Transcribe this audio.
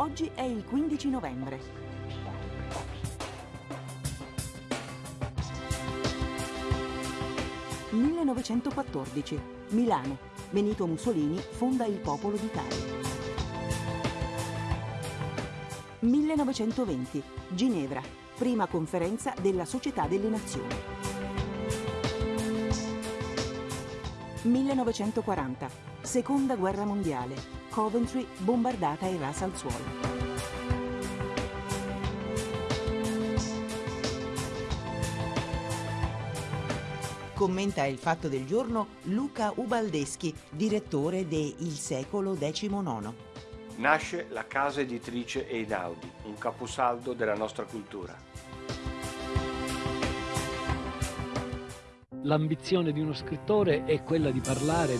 Oggi è il 15 novembre. «1914. Milano. Benito Mussolini fonda il Popolo d'Italia». 1920. Ginevra. Prima conferenza della Società delle Nazioni. 1940. Seconda guerra mondiale. Coventry bombardata e rasa al suolo. Commenta il fatto del giorno Luca Ubaldeschi, direttore de Il secolo XIX. Nasce la casa editrice Einaudi, un caposaldo della nostra cultura. L'ambizione di uno scrittore è quella di parlare